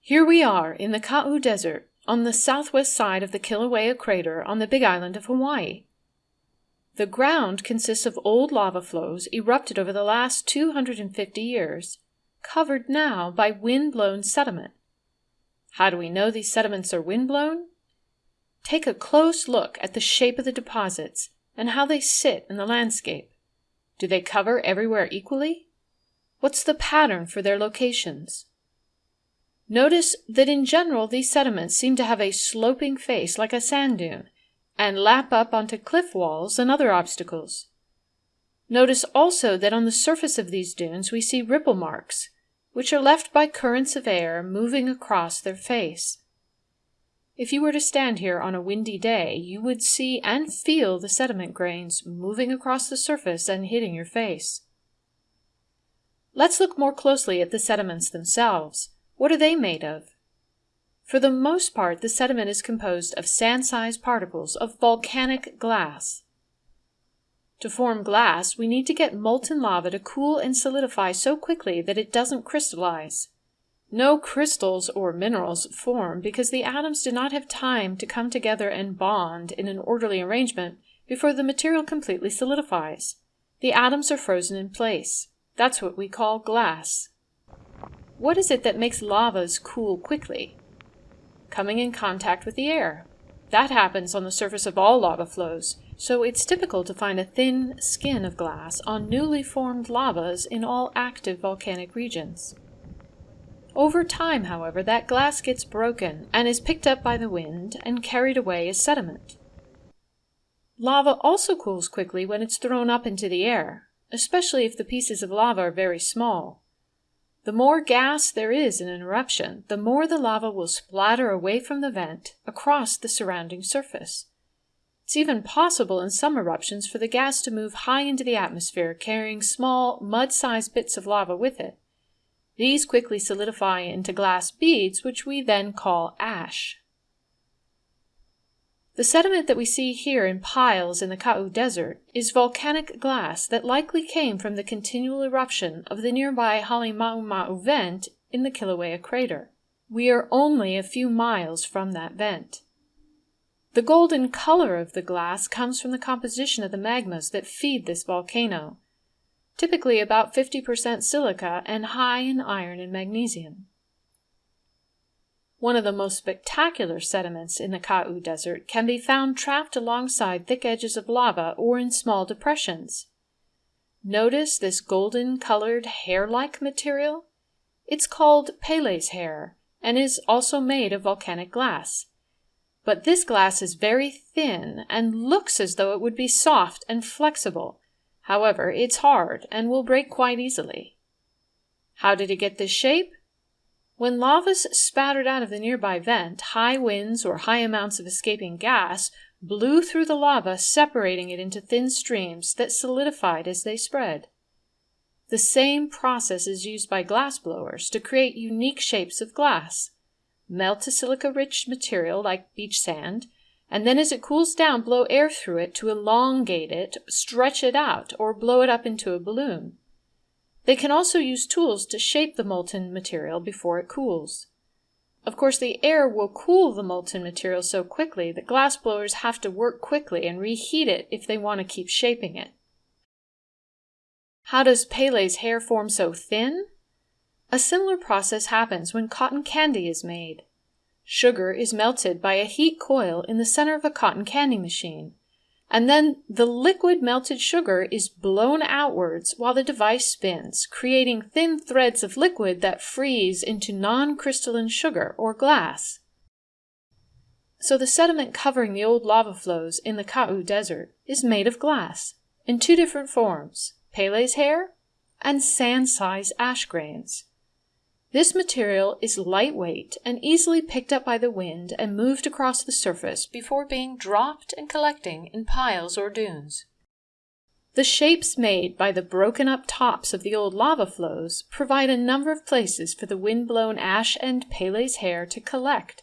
Here we are in the Ka'u Desert on the southwest side of the Kilauea crater on the Big Island of Hawaii. The ground consists of old lava flows erupted over the last 250 years, covered now by wind-blown sediment. How do we know these sediments are wind-blown? Take a close look at the shape of the deposits and how they sit in the landscape. Do they cover everywhere equally? What's the pattern for their locations? Notice that in general these sediments seem to have a sloping face like a sand dune and lap up onto cliff walls and other obstacles. Notice also that on the surface of these dunes we see ripple marks, which are left by currents of air moving across their face. If you were to stand here on a windy day, you would see and feel the sediment grains moving across the surface and hitting your face. Let's look more closely at the sediments themselves. What are they made of? For the most part, the sediment is composed of sand-sized particles of volcanic glass. To form glass, we need to get molten lava to cool and solidify so quickly that it doesn't crystallize. No crystals or minerals form because the atoms do not have time to come together and bond in an orderly arrangement before the material completely solidifies. The atoms are frozen in place. That's what we call glass. What is it that makes lavas cool quickly? Coming in contact with the air. That happens on the surface of all lava flows, so it's typical to find a thin skin of glass on newly formed lavas in all active volcanic regions. Over time, however, that glass gets broken and is picked up by the wind and carried away as sediment. Lava also cools quickly when it's thrown up into the air, especially if the pieces of lava are very small. The more gas there is in an eruption, the more the lava will splatter away from the vent across the surrounding surface. It's even possible in some eruptions for the gas to move high into the atmosphere, carrying small, mud-sized bits of lava with it. These quickly solidify into glass beads, which we then call ash. The sediment that we see here in piles in the Ka'u Desert is volcanic glass that likely came from the continual eruption of the nearby Halemaumau vent in the Kilauea crater. We are only a few miles from that vent. The golden color of the glass comes from the composition of the magmas that feed this volcano, typically about 50% silica and high in iron and magnesium. One of the most spectacular sediments in the Ka'u Desert can be found trapped alongside thick edges of lava or in small depressions. Notice this golden colored hair-like material? It's called Pele's hair and is also made of volcanic glass. But this glass is very thin and looks as though it would be soft and flexible, However, it's hard and will break quite easily. How did it get this shape? When lavas spattered out of the nearby vent, high winds or high amounts of escaping gas blew through the lava, separating it into thin streams that solidified as they spread. The same process is used by glassblowers to create unique shapes of glass. Melt a silica-rich material like beach sand, and then as it cools down, blow air through it to elongate it, stretch it out, or blow it up into a balloon. They can also use tools to shape the molten material before it cools. Of course, the air will cool the molten material so quickly that glassblowers have to work quickly and reheat it if they want to keep shaping it. How does Pele's hair form so thin? A similar process happens when cotton candy is made. Sugar is melted by a heat coil in the center of a cotton candy machine, and then the liquid melted sugar is blown outwards while the device spins, creating thin threads of liquid that freeze into non-crystalline sugar or glass. So the sediment covering the old lava flows in the Ka'u Desert is made of glass in two different forms, Pele's hair and sand-sized ash grains. This material is lightweight and easily picked up by the wind and moved across the surface before being dropped and collecting in piles or dunes. The shapes made by the broken up tops of the old lava flows provide a number of places for the wind-blown ash and Pele's hair to collect.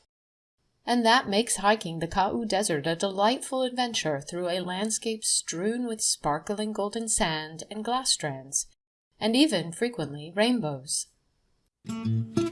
And that makes hiking the Ka'u Desert a delightful adventure through a landscape strewn with sparkling golden sand and glass strands and even frequently rainbows. Thank you.